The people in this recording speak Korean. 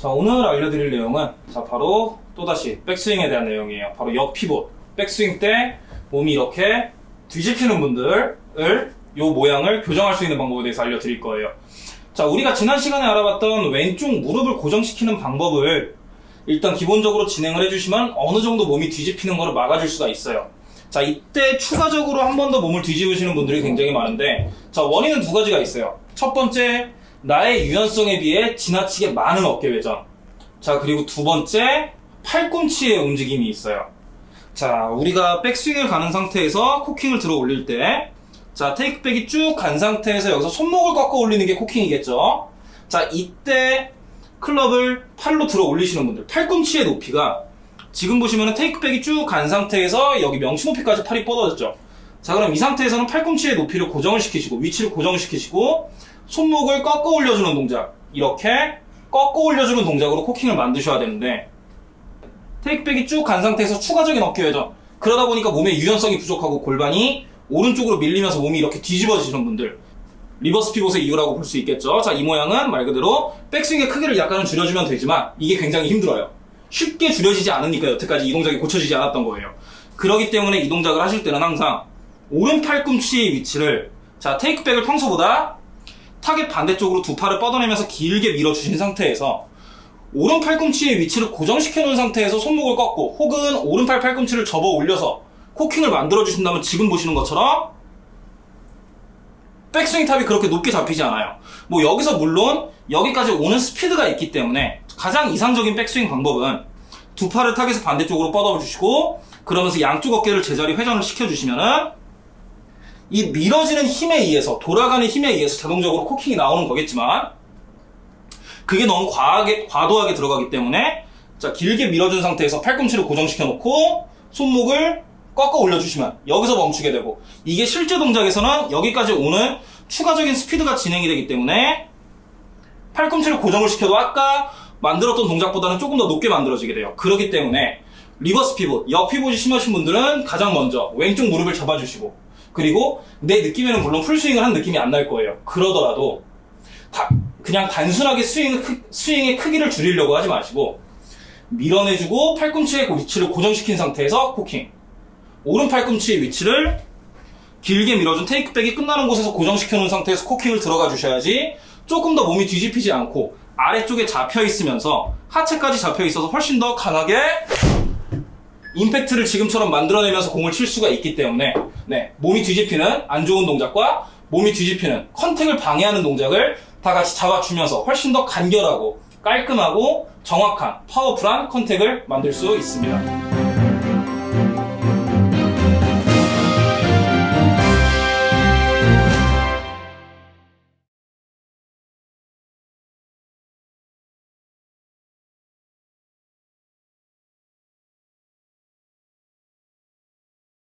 자, 오늘 알려드릴 내용은 자, 바로 또다시 백스윙에 대한 내용이에요. 바로 역 피봇. 백스윙 때 몸이 이렇게 뒤집히는 분들을 요 모양을 교정할 수 있는 방법에 대해서 알려드릴 거예요. 자, 우리가 지난 시간에 알아봤던 왼쪽 무릎을 고정시키는 방법을 일단 기본적으로 진행을 해주시면 어느 정도 몸이 뒤집히는 것을 막아줄 수가 있어요. 자, 이때 추가적으로 한 번 더 몸을 뒤집으시는 분들이 굉장히 많은데, 자, 원인은 두 가지가 있어요. 첫 번째, 나의 유연성에 비해 지나치게 많은 어깨 회전. 자, 그리고 두 번째, 팔꿈치의 움직임이 있어요. 자, 우리가 백스윙을 가는 상태에서 코킹을 들어 올릴 때, 자, 테이크백이 쭉 간 상태에서 여기서 손목을 꺾어 올리는 게 코킹이겠죠? 자, 이때 클럽을 팔로 들어 올리시는 분들, 팔꿈치의 높이가 지금 보시면은 테이크백이 쭉 간 상태에서 여기 명치 높이까지 팔이 뻗어졌죠? 자, 그럼 이 상태에서는 팔꿈치의 높이를 고정을 시키시고, 위치를 고정시키시고, 손목을 꺾어 올려주는 동작. 이렇게 꺾어 올려주는 동작으로 cocking을 만드셔야 되는데, takeback이 쭉 간 상태에서 추가적인 어깨 회전. 그러다 보니까 몸의 유연성이 부족하고 골반이 오른쪽으로 밀리면서 몸이 이렇게 뒤집어지시는 분들. reverse pivot의 이유라고 볼 수 있겠죠. 자, 이 모양은 말 그대로 백스윙의 크기를 약간은 줄여주면 되지만 이게 굉장히 힘들어요. 쉽게 줄여지지 않으니까 여태까지 이 동작이 고쳐지지 않았던 거예요. 그렇기 때문에 이 동작을 하실 때는 항상 오른 팔꿈치의 위치를 자, takeback을 평소보다 타겟 반대쪽으로 두 팔을 뻗어내면서 길게 밀어주신 상태에서 오른 팔꿈치의 위치를 고정시켜 놓은 상태에서 손목을 꺾고 혹은 오른팔 팔꿈치를 접어 올려서 cocking을 만들어 주신다면 지금 보시는 것처럼 백스윙 top이 그렇게 높게 잡히지 않아요. 뭐 여기서 물론 여기까지 오는 스피드가 있기 때문에 가장 이상적인 백스윙 방법은 두 팔을 타겟에서 반대쪽으로 뻗어 주시고 그러면서 양쪽 어깨를 제자리 회전을 시켜 주시면은 이 밀어지는 힘에 의해서 돌아가는 힘에 의해서 자동적으로 코킹이 나오는 거겠지만 그게 너무 과하게 과도하게 들어가기 때문에 자 길게 밀어준 상태에서 팔꿈치를 고정시켜 놓고 손목을 꺾어 올려주시면 여기서 멈추게 되고 이게 실제 동작에서는 여기까지 오는 추가적인 스피드가 진행이 되기 때문에 팔꿈치를 고정을 시켜도 아까 만들었던 동작보다는 조금 더 높게 만들어지게 돼요. 그렇기 때문에 reverse pivot, 역 pivot이 심하신 분들은 가장 먼저 왼쪽 무릎을 잡아주시고 그리고 내 느낌에는 물론 풀스윙을 한 느낌이 안 날 거예요. 그러더라도 다- 그냥 단순하게 스윙, 크- 스윙의 크기를 줄이려고 하지 마시고 밀어내주고 팔꿈치의 위치를 고정시킨 상태에서 cocking 오른 팔꿈치의 위치를 길게 밀어준 takeback이 끝나는 곳에서 고정시켜 놓은 상태에서 cocking을 들어가 주셔야지 조금 더 몸이 뒤집히지 않고 아래쪽에 잡혀 있으면서 하체까지 잡혀 있어서 훨씬 더 강하게 임팩트를 지금처럼 만들어내면서 공을 칠 수가 있기 때문에 네, 몸이 뒤집히는 안 좋은 동작과 몸이 뒤집히는 컨택을 방해하는 동작을 다 같이 잡아주면서 훨씬 더 간결하고 깔끔하고 정확한 파워풀한 컨택을 만들 수 있습니다.